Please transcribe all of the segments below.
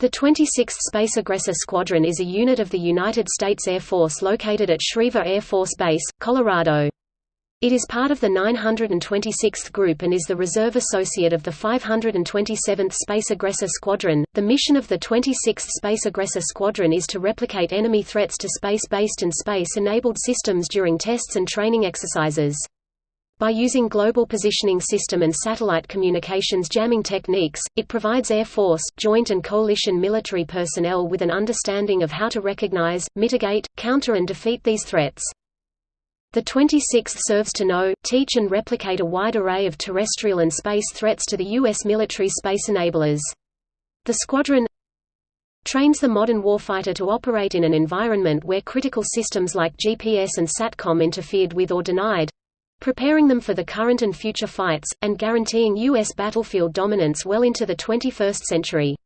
The 26th Space Aggressor Squadron is a unit of the United States Air Force located at Schriever Air Force Base, Colorado. It is part of the 926th Group and is the reserve associate of the 527th Space Aggressor Squadron. The mission of the 26th Space Aggressor Squadron is to replicate enemy threats to space-based and space-enabled systems during tests and training exercises. By using Global Positioning System and satellite communications jamming techniques, it provides Air Force, joint and coalition military personnel with an understanding of how to recognize, mitigate, counter and defeat these threats. The 26th serves to know, teach and replicate a wide array of terrestrial and space threats to the U.S. military space enablers. The squadron trains the modern warfighter to operate in an environment where critical systems like GPS and SATCOM interfered with or denied, preparing them for the current and future fights, and guaranteeing U.S. battlefield dominance well into the 21st century.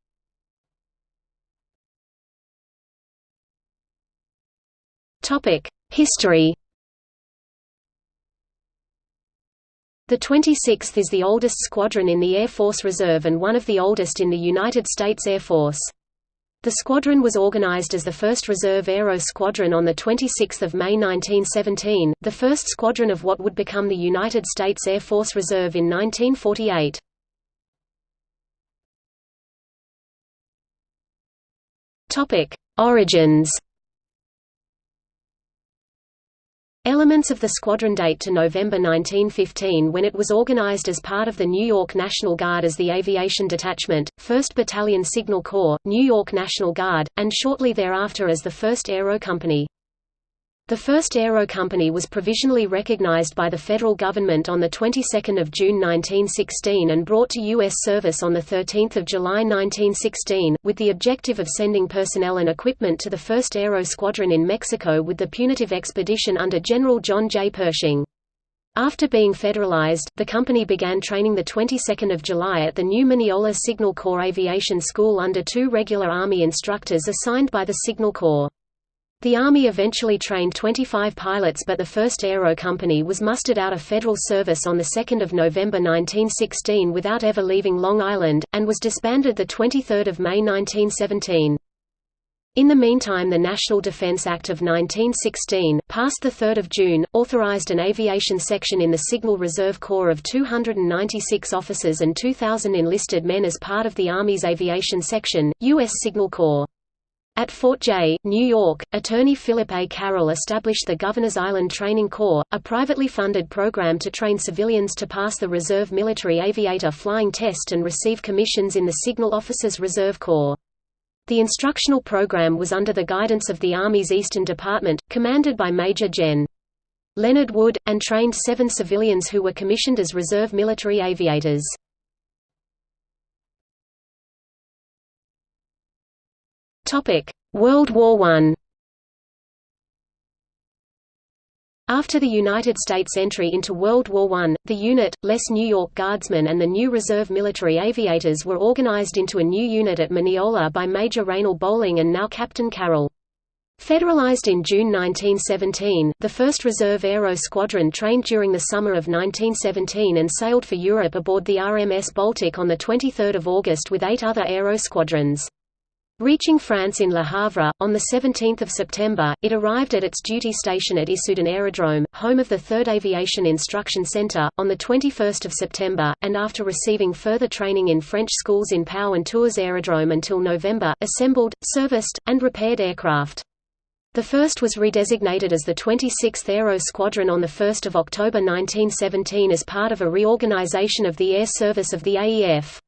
History The 26th is the oldest squadron in the Air Force Reserve and one of the oldest in the United States Air Force. The squadron was organized as the 1st Reserve Aero Squadron on 26 May 1917, the first squadron of what would become the United States Air Force Reserve in 1948. Origins Elements of the squadron date to November 1915 when it was organized as part of the New York National Guard as the Aviation Detachment, 1st Battalion Signal Corps, New York National Guard, and shortly thereafter as the 1st Aero Company. The first Aero Company was provisionally recognized by the federal government on the 22nd of June 1916 and brought to U.S. service on the 13th of July 1916, with the objective of sending personnel and equipment to the 1st Aero Squadron in Mexico with the punitive expedition under General John J. Pershing. After being federalized, the company began training the 22nd of July at the new Mineola Signal Corps Aviation School under two regular Army instructors assigned by the Signal Corps. The Army eventually trained 25 pilots but the first Aero Company was mustered out of federal service on 2 November 1916 without ever leaving Long Island, and was disbanded 23 May 1917. In the meantime the National Defense Act of 1916, passed 3 June, authorized an aviation section in the Signal Reserve Corps of 296 officers and 2,000 enlisted men as part of the Army's Aviation Section, U.S. Signal Corps. At Fort Jay, New York, attorney Philip A. Carroll established the Governor's Island Training Corps, a privately funded program to train civilians to pass the Reserve Military Aviator Flying Test and receive commissions in the Signal Officers Reserve Corps. The instructional program was under the guidance of the Army's Eastern Department, commanded by Major Gen. Leonard Wood, and trained seven civilians who were commissioned as reserve military aviators. World War I After the United States entry into World War I, the unit, less New York Guardsmen and the new Reserve Military Aviators were organized into a new unit at Mineola by Major Raynal Bolling and now Captain Carroll. Federalized in June 1917, the 1st Reserve Aero Squadron trained during the summer of 1917 and sailed for Europe aboard the RMS Baltic on 23 August with eight other aero squadrons. Reaching France in Le Havre, on 17 September, it arrived at its duty station at Issoudun Aerodrome, home of the 3rd Aviation Instruction Center, on 21 September, and after receiving further training in French schools in Pau and Tours Aerodrome until November, assembled, serviced, and repaired aircraft. The first was redesignated as the 26th Aero Squadron on 1 October 1917 as part of a reorganization of the air service of the AEF.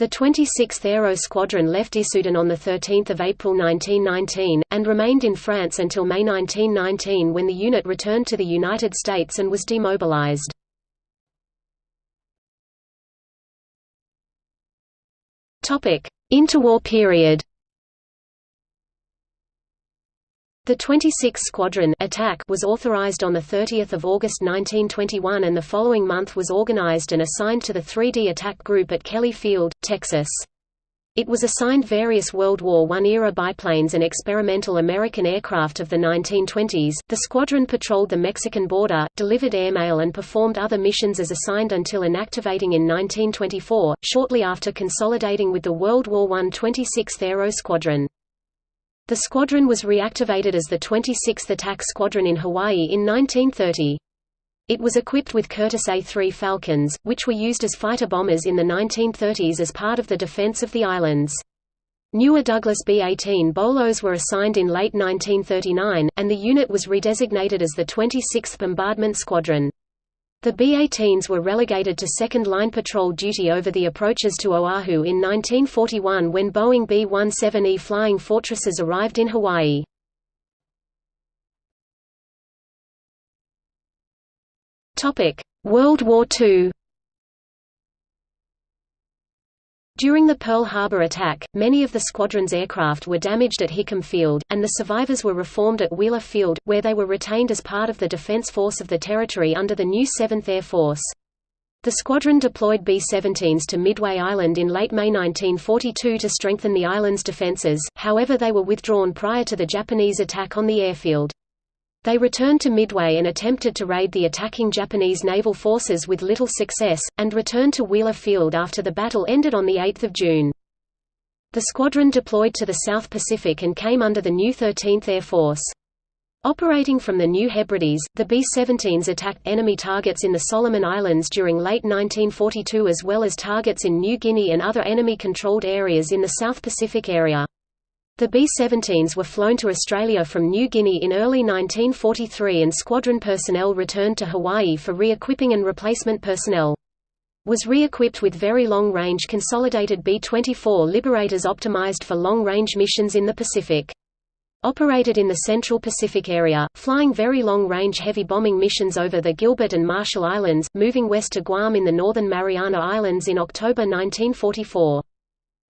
The 26th Aero Squadron left Issoudun on 13 April 1919, and remained in France until May 1919 when the unit returned to the United States and was demobilized. Interwar period The 26th Squadron attack was authorized on 30 August 1921 and the following month was organized and assigned to the 3D Attack Group at Kelly Field, Texas. It was assigned various World War I-era biplanes and experimental American aircraft of the 1920s. The squadron patrolled the Mexican border, delivered airmail and performed other missions as assigned until inactivating in 1924, shortly after consolidating with the World War I 26th Aero Squadron. The squadron was reactivated as the 26th Attack Squadron in Hawaii in 1930. It was equipped with Curtiss A-3 Falcons, which were used as fighter bombers in the 1930s as part of the defense of the islands. Newer Douglas B-18 Bolos were assigned in late 1939, and the unit was redesignated as the 26th Bombardment Squadron. The B-18s were relegated to second-line patrol duty over the approaches to Oahu in 1941 when Boeing B-17E Flying Fortresses arrived in Hawaii. World War II During the Pearl Harbor attack, many of the squadron's aircraft were damaged at Hickam Field, and the survivors were reformed at Wheeler Field, where they were retained as part of the defense force of the territory under the new 7th Air Force. The squadron deployed B-17s to Midway Island in late May 1942 to strengthen the island's defenses, however they were withdrawn prior to the Japanese attack on the airfield. They returned to Midway and attempted to raid the attacking Japanese naval forces with little success, and returned to Wheeler Field after the battle ended on 8 June. The squadron deployed to the South Pacific and came under the new 13th Air Force. Operating from the New Hebrides, the B-17s attacked enemy targets in the Solomon Islands during late 1942 as well as targets in New Guinea and other enemy-controlled areas in the South Pacific area. The B-17s were flown to Australia from New Guinea in early 1943 and squadron personnel returned to Hawaii for re-equipping and replacement personnel. Was re-equipped with very long-range consolidated B-24 Liberators optimized for long-range missions in the Pacific. Operated in the Central Pacific area, flying very long-range heavy bombing missions over the Gilbert and Marshall Islands, moving west to Guam in the northern Mariana Islands in October 1944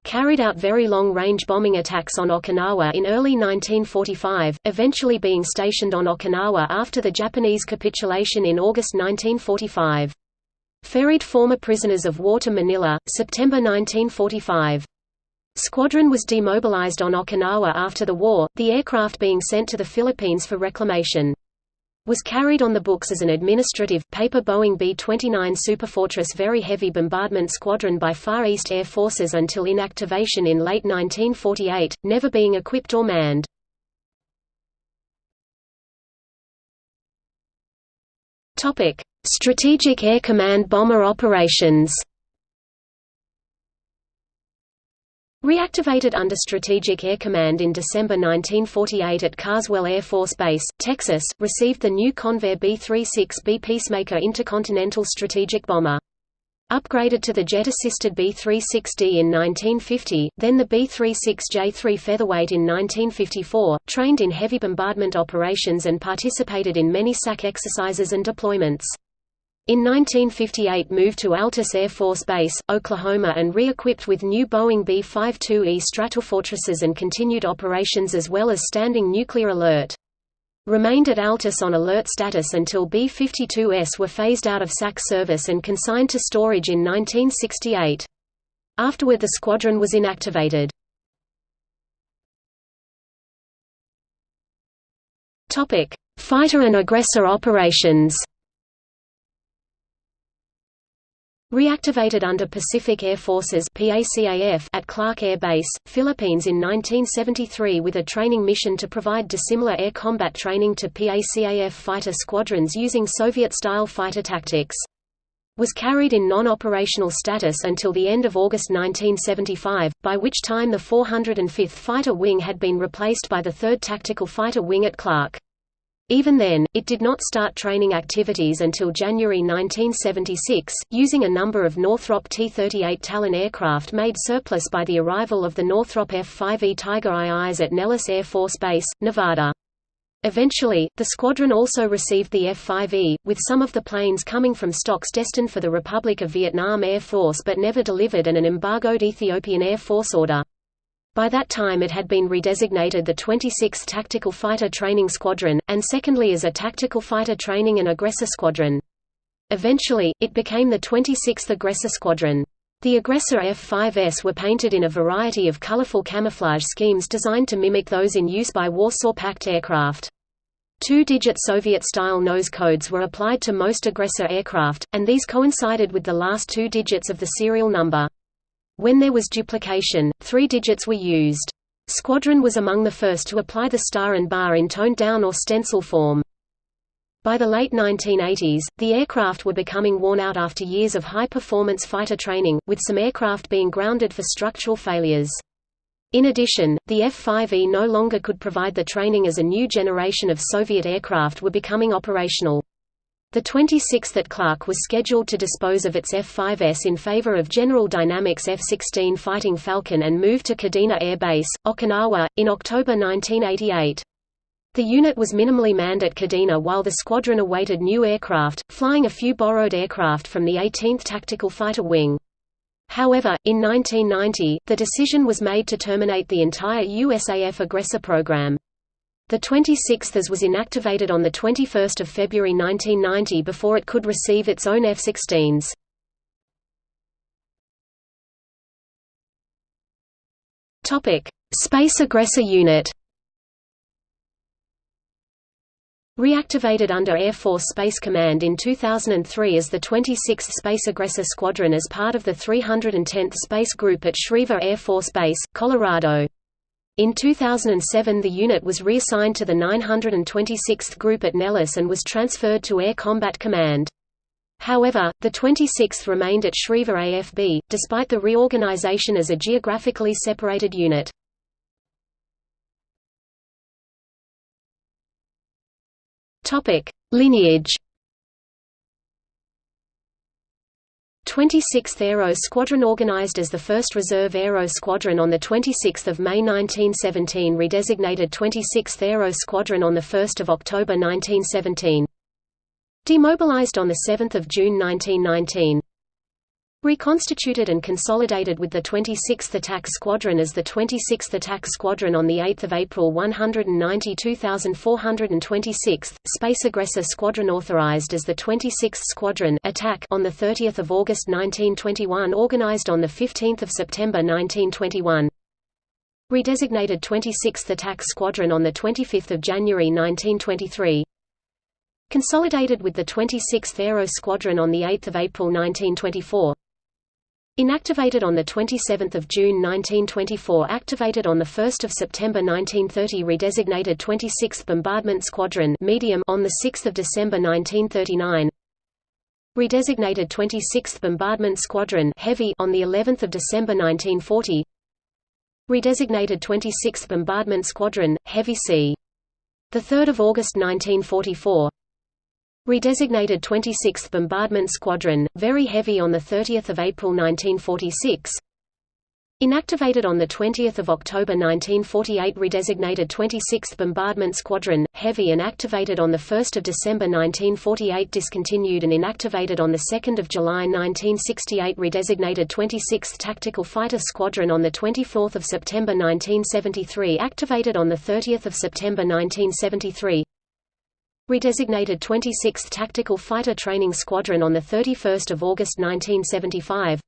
carried out very long-range bombing attacks on Okinawa in early 1945, eventually being stationed on Okinawa after the Japanese capitulation in August 1945. Ferried former prisoners of war to Manila, September 1945. Squadron was demobilized on Okinawa after the war, the aircraft being sent to the Philippines for reclamation was carried on the books as an administrative, paper Boeing B-29 Superfortress Very Heavy Bombardment Squadron by Far East Air Forces until inactivation in late 1948, never being equipped or manned. Strategic Air Command bomber operations Reactivated under Strategic Air Command in December 1948 at Carswell Air Force Base, Texas, received the new Convair B-36B Peacemaker intercontinental strategic bomber. Upgraded to the jet-assisted B-36D in 1950, then the B-36J-3 Featherweight in 1954, trained in heavy bombardment operations and participated in many SAC exercises and deployments. In 1958 moved to Altus Air Force Base, Oklahoma and re-equipped with new Boeing B-52E Stratofortresses and continued operations as well as standing nuclear alert. Remained at Altus on alert status until B-52S were phased out of SAC service and consigned to storage in 1968. Afterward the squadron was inactivated. Fighter and aggressor operations Reactivated under Pacific Air Forces at Clark Air Base, Philippines in 1973 with a training mission to provide dissimilar air combat training to PACAF fighter squadrons using Soviet-style fighter tactics. Was carried in non-operational status until the end of August 1975, by which time the 405th Fighter Wing had been replaced by the 3rd Tactical Fighter Wing at Clark. Even then, it did not start training activities until January 1976, using a number of Northrop T-38 Talon aircraft made surplus by the arrival of the Northrop F-5E Tiger IIs at Nellis Air Force Base, Nevada. Eventually, the squadron also received the F-5E, with some of the planes coming from stocks destined for the Republic of Vietnam Air Force but never delivered and an embargoed Ethiopian Air Force order. By that time it had been redesignated the 26th Tactical Fighter Training Squadron, and secondly as a Tactical Fighter Training and Aggressor Squadron. Eventually, it became the 26th Aggressor Squadron. The aggressor F-5S were painted in a variety of colorful camouflage schemes designed to mimic those in use by Warsaw Pact aircraft. Two-digit Soviet-style nose codes were applied to most aggressor aircraft, and these coincided with the last two digits of the serial number. When there was duplication, three digits were used. Squadron was among the first to apply the star and bar in toned-down or stencil form. By the late 1980s, the aircraft were becoming worn out after years of high-performance fighter training, with some aircraft being grounded for structural failures. In addition, the F-5E no longer could provide the training as a new generation of Soviet aircraft were becoming operational. The 26th at Clark was scheduled to dispose of its F-5S in favor of General Dynamics F-16 Fighting Falcon and move to Kadena Air Base, Okinawa, in October 1988. The unit was minimally manned at Kadena while the squadron awaited new aircraft, flying a few borrowed aircraft from the 18th Tactical Fighter Wing. However, in 1990, the decision was made to terminate the entire USAF aggressor program. The 26th was inactivated on 21 February 1990 before it could receive its own F-16s. Space Aggressor Unit Reactivated under Air Force Space Command in 2003 as the 26th Space Aggressor Squadron as part of the 310th Space Group at Schriever Air Force Base, Colorado. In 2007 the unit was reassigned to the 926th Group at Nellis and was transferred to Air Combat Command. However, the 26th remained at Schriever AFB, despite the reorganization as a geographically separated unit. Lineage. 26th Aero Squadron organized as the 1st Reserve Aero Squadron on 26 May 1917 redesignated 26th Aero Squadron on 1 October 1917 Demobilized on 7 June 1919 Reconstituted and consolidated with the 26th Attack Squadron as the 26th Attack Squadron on 8 April 192426, Space Aggressor Squadron authorized as the 26th Squadron Attack on 30 August 1921 organized on 15 September 1921 Redesignated 26th Attack Squadron on 25 January 1923 Consolidated with the 26th Aero Squadron on 8 April 1924 Inactivated on 27 June 1924 Activated on 1 September 1930 Redesignated 26th Bombardment Squadron medium on 6 December 1939 Redesignated 26th Bombardment Squadron heavy on the 11th of December 1940 Redesignated 26th Bombardment Squadron Heavy C. The 3rd of August 1944 Redesignated 26th Bombardment Squadron, very heavy on 30 April 1946 Inactivated on 20 October 1948 Redesignated 26th Bombardment Squadron, heavy and activated on 1 December 1948 Discontinued and inactivated on 2 July 1968 Redesignated 26th Tactical Fighter Squadron on 24 September 1973 Activated on 30 September 1973 Redesignated 26th Tactical Fighter Training Squadron on 31 August 1975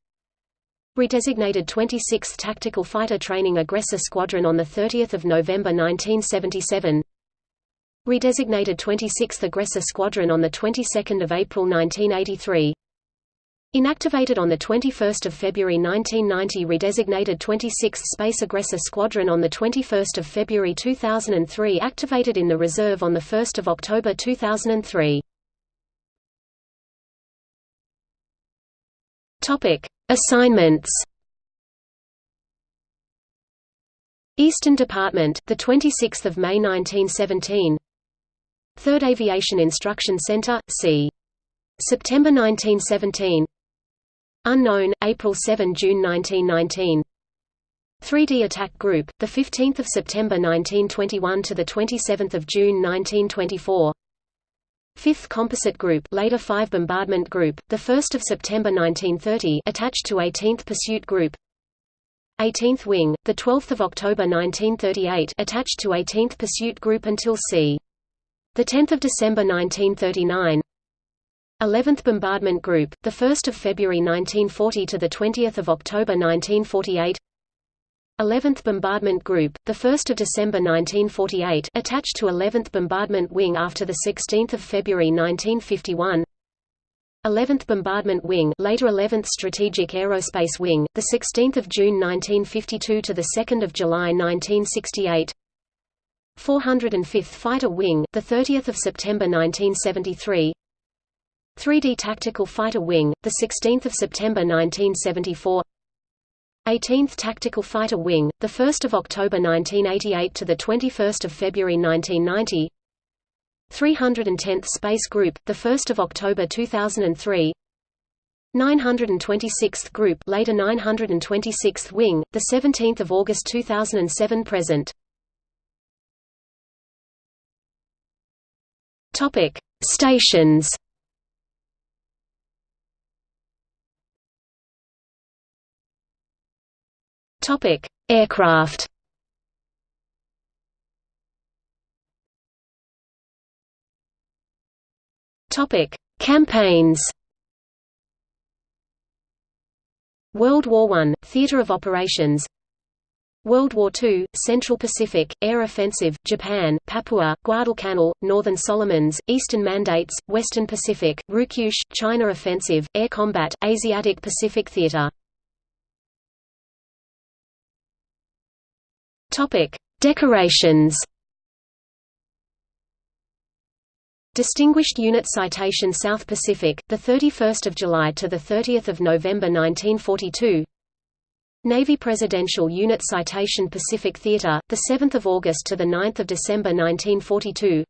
Redesignated 26th Tactical Fighter Training Aggressor Squadron on 30 November 1977 Redesignated 26th Aggressor Squadron on the 22nd of April 1983 Inactivated on 21 February 1990 Redesignated 26th Space Aggressor Squadron on 21 February 2003 Activated in the reserve on 1 October 2003 Assignments Eastern Department, the 26th of May 1917. 3rd Aviation Instruction Center, C. September 1917. Unknown, April 7–June 1919 3D Attack Group, the 15th of September 1921 to the 27th of June 1924. 5th Composite Group, later 5 Bombardment Group, the 1st of September 1930, attached to 18th Pursuit Group. 18th Wing, the 12th of October 1938, attached to 18th Pursuit Group until c. the 10th of December 1939. 11th Bombardment Group, the 1st of February 1940 to the 20th of October 1948. 11th Bombardment Group, the 1st of December 1948, attached to 11th Bombardment Wing after the 16th of February 1951. 11th Bombardment Wing, later 11th Strategic Aerospace Wing, the 16th of June 1952 to the 2nd of July 1968. 405th Fighter Wing, the 30th of September 1973. 3D Tactical Fighter Wing, the 16th of September 1974. 18th Tactical Fighter Wing, the 1st of October 1988 to the 21st of February 1990. 310th Space Group, the 1st of October 2003. 926th Group, later 926th Wing, the 17th of August 2007 present. Topic: Stations. Topic: Aircraft. Topic: Campaigns. World War I, Theater of Operations World War II, Central Pacific, Air Offensive, Japan, Papua, Guadalcanal, Northern Solomons, Eastern Mandates, Western Pacific, Ryukyushu, China Offensive, Air Combat, Asiatic Pacific Theater Topic: Decorations. Distinguished Unit Citation South Pacific, the 31st of July to the 30th of November 1942. Navy Presidential Unit Citation Pacific Theater, the 7th of August to the 9th of December 1942.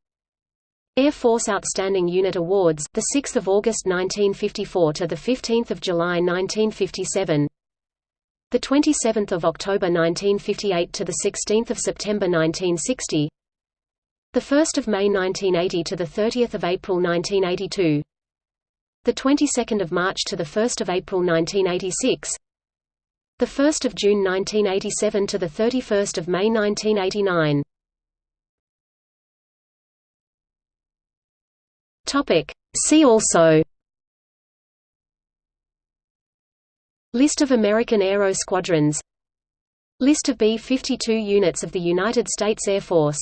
Air Force Outstanding Unit Awards, the 6th of August 1954 to the 15th of July 1957 the 27th of October 1958 to the 16th of September 1960 the 1st of May 1980 to the 30th of April 1982 the 22nd of March to the 1st of April 1986 the 1st of June 1987 to the 31st of May 1989 topic. See also List of American Aero Squadrons. List of B-52 units of the United States Air Force